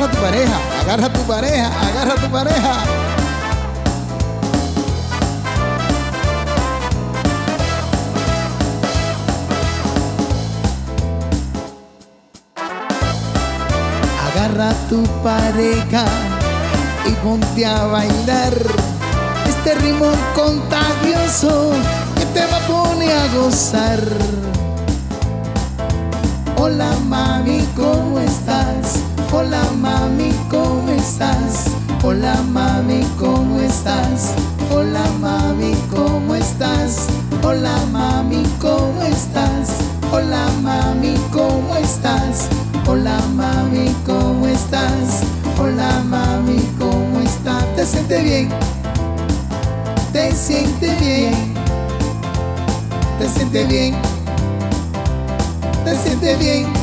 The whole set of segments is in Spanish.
agarra a tu pareja, agarra tu pareja, agarra tu pareja. Agarra tu pareja y ponte a bailar este ritmo contagioso que te va a poner a gozar. Hola mami, ¿cómo estás? Hola mami, ¿cómo estás? Hola mami, ¿cómo estás? Hola mami, ¿cómo estás? Hola mami, ¿cómo estás? Hola mami, ¿cómo estás? Hola mami, ¿cómo estás? Hola mami, ¿cómo estás? ¿Te sientes bien? ¿Te sientes bien? ¿Te sientes bien? ¿Te sientes bien?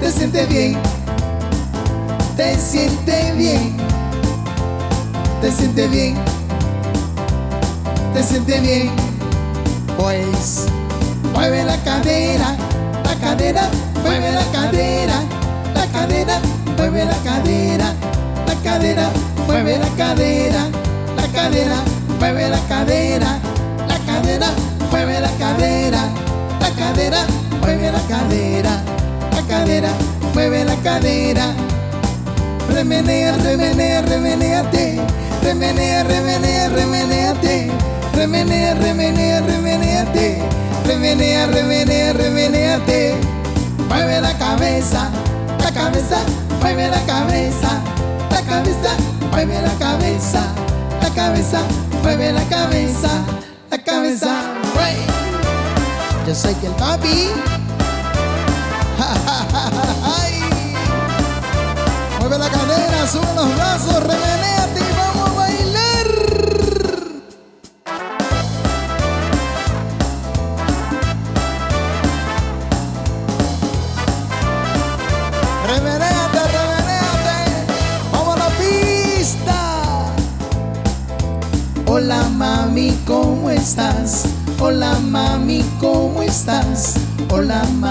¿Te sientes bien? ¿Te sientes bien? ¿Te sientes bien? ¿Te sientes bien? Pues mueve la cadera, la cadera, mueve la cadera, la cadera, mueve la cadera, la cadera, mueve la cadera, la cadera, mueve la cadera, la cadera, mueve la cadera, la cadera, mueve la cadera, cadera, mueve la cadera. Remenea, remenea, remeneate, remenea, remenea, remeneate, remenea, remenea, remeneate, remenea, remenea, remeneate. Mueve la cabeza, la cabeza, mueve la cabeza, la cabeza, mueve la cabeza, la cabeza, mueve la cabeza, la cabeza. Yo soy el papi. Ay. Mueve la cadera, sube los brazos, remenéate y vamos a bailar. Remenéate, remenéate. Vamos a la pista. Hola mami, ¿cómo estás? Hola mami, ¿cómo estás? Hola mami,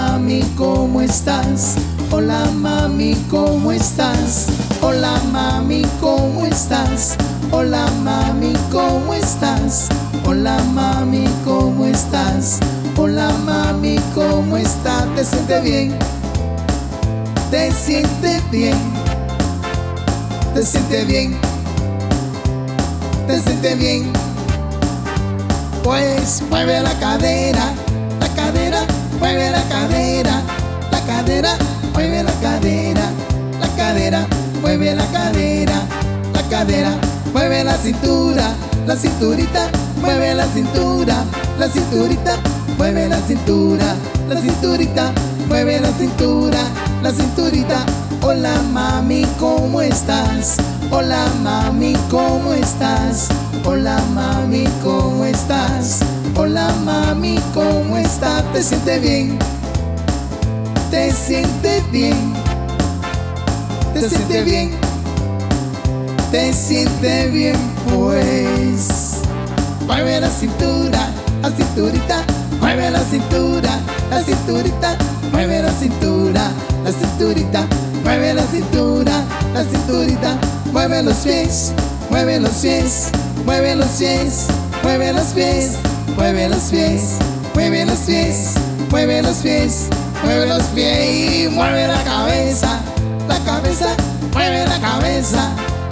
¿cómo estás? Hola mami, ¿cómo estás? Hola mami, ¿cómo estás? Hola mami, ¿cómo estás? Hola mami, ¿cómo estás? Hola mami, ¿cómo estás? ¿Te sientes bien? ¿Te sientes bien? ¿Te sientes bien? ¿Te sientes bien? Pues mueve la cadera, la cadera, mueve la cadera, la cadera, mueve la cadera, la cadera, mueve la cadera, la cadera, mueve la cintura, la cinturita, mueve la cintura, la cinturita, mueve la cintura, la cinturita, mueve la cintura, la cinturita. Hola mami, ¿cómo estás? Hola mami, ¿cómo estás? Hola mami, mami, ¿cómo estás? ¿Te sientes bien? ¿Te sientes bien? ¿Te sientes bien? ¿Te sientes bien? Pues mueve la cintura, la cinturita, mueve la cintura, la cinturita, mueve la cintura, la cinturita, mueve la cintura, la cinturita, mueve los pies, mueve los pies, mueve los pies, mueve los pies, mueve los pies, mueve los pies, mueve los pies, mueve los pies y mueve la cabeza, la cabeza, mueve la cabeza,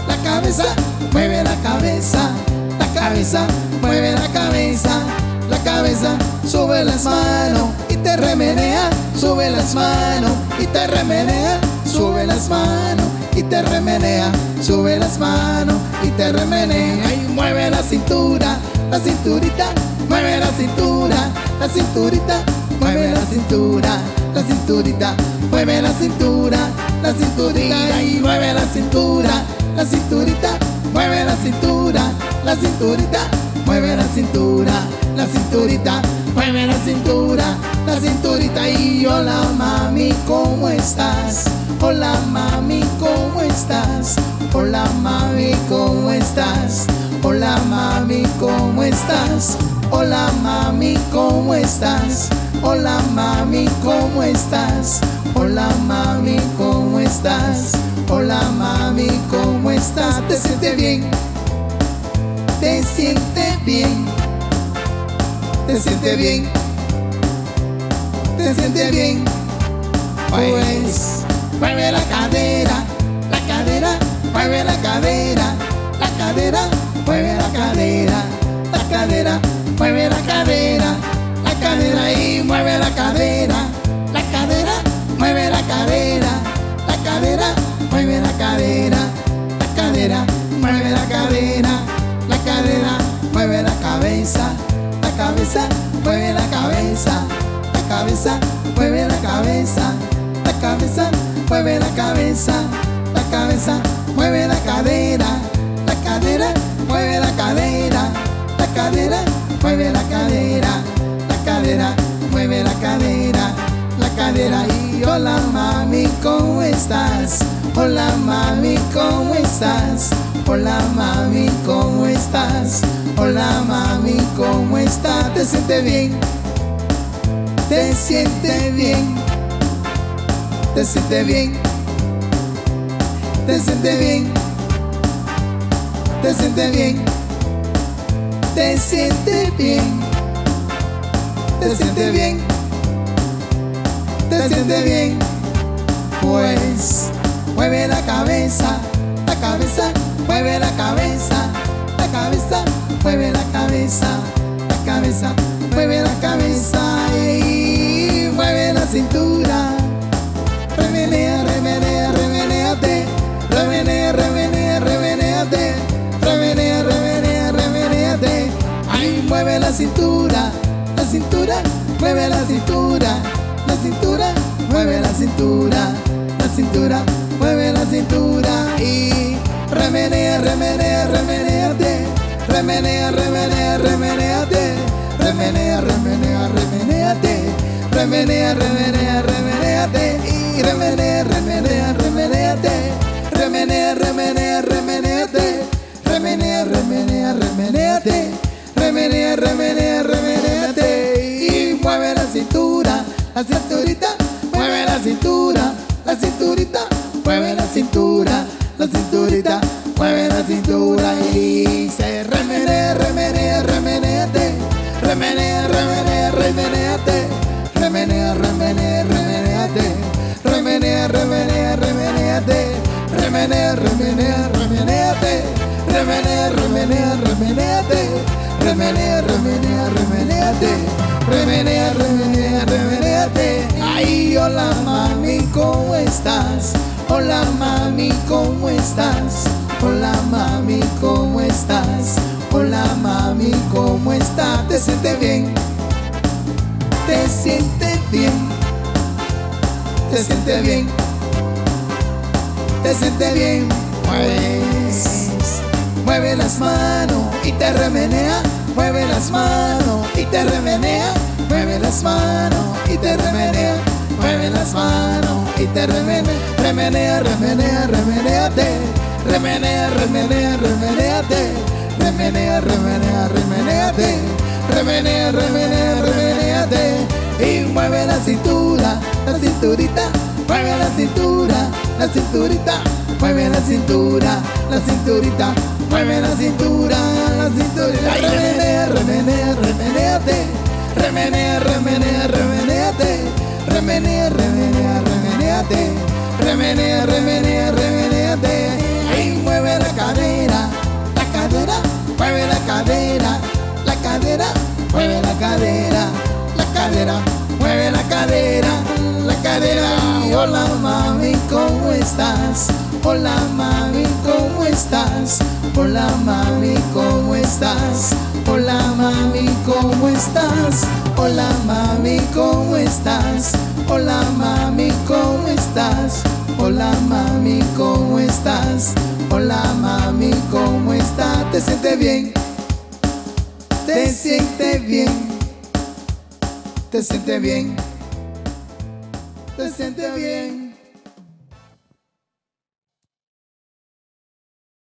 la cabeza, mueve la cabeza, la cabeza, mueve la cabeza, la cabeza, sube las manos y te remenea, sube las manos y te remenea, sube las manos y te remenea, sube las manos y te remenea y mueve la cintura, la cinturita, mueve la cintura, la cinturita, mueve la cintura, la cinturita, mueve la cintura, la cinturita y mueve la cintura, la cinturita, mueve la cintura, la cinturita, mueve la cintura, la cinturita, mueve la cintura, la cinturita y hola mami, ¿cómo estás? Hola mami, ¿cómo estás? Hola mami, ¿cómo estás? Hola mami, ¿cómo estás? Hola mami, ¿cómo estás? Hola mami, ¿cómo estás? Hola mami, ¿cómo estás? estás? ¿Te siente bien? ¿Te siente bien? ¿Te siente bien? ¿Te siente bien? Pues mueve la cadera, la cadera, mueve la cadera, la cadera, cadera, la cadera, mueve la cadera, la cadera y mueve la cadera, la cadera, mueve la cadera, la cadera, mueve la cadera, la cadera, mueve la cadera, la cadera, mueve la cabeza, la cabeza, mueve la cabeza, la cabeza, mueve la cabeza cabeza, mueve la cabeza, la cabeza, mueve la la cadera, hola mami, ¿cómo estás? Hola mami, ¿cómo estás? Hola mami, ¿cómo estás? Hola mami, ¿cómo estás? ¿Te siente bien? ¿Te siente bien? te siente bien, te siente bien, te siente bien, te siente bien, te siente bien, te siente bien, pues mueve la cabeza, la cabeza, mueve la cabeza, la cabeza, mueve la cabeza, la cabeza, mueve la cabeza y mueve la cintura remenea, remenea, remeneate, remenea, remenea, remeneate, remenea, remenea, remeneate. Ay, mueve la cintura, la cintura, mueve la cintura, la cintura, mueve la cintura, la cintura, mueve la cintura y remenea, remenea, remeneate, remenea, remenea, remeneate, remenea, remenea, remeneate, remenea, remenea, remeneate y remenea, remenea, remeneate, remenea, remenea, remeneate, remenea, remenea, remeneate, remenea, remenea, remeneate y mueve la cintura, la cinturita, remeneate, remenea, remenea, remeneate remenea, remenea, remeneate, remenea, remenea, remeneate, remenea, remenea, remeneate, remenea, remenea, remeneate, remenea, remenea, remeneate. Ay, hola mami, ¿cómo estás? Hola mami, ¿cómo estás? Hola mami, ¿cómo estás? Hola mami, ¿cómo estás? ¿Te sientes bien? ¿Te sientes bien? te siente bien, te siente bien, pues mueve las manos y te remenea, mueve las manos y te remenea, mueve las manos y te remenea, mueve las manos y te remenea, remenea, remenea, remeneate, remenea, remenea, remeneate, remenea, remenea, remeneate, remenea, remenea, y mueve la cintura, la cinturita, mueve la cintura, la cinturita, mueve la cintura, la cinturita, mueve la cintura, la cinturita, remenea, remenea, remeneate, remenea, remenea, remeneate, remenea, remenea, remeneate, remenea, remenea, remeneate, y mueve la cadera, la cadera, mueve la cadera, la cadera, mueve la cadera mueve la cadera, la cadera. Hola mami, ¿cómo estás? Hola mami, ¿cómo estás? Hola mami, ¿cómo estás? Hola mami, ¿cómo estás? Hola mami, ¿cómo estás? Hola mami, ¿cómo estás? Hola mami, ¿cómo estás? Hola mami, ¿cómo estás? ¿Te sientes bien? ¿Te sientes bien? Te siente bien, te siente bien.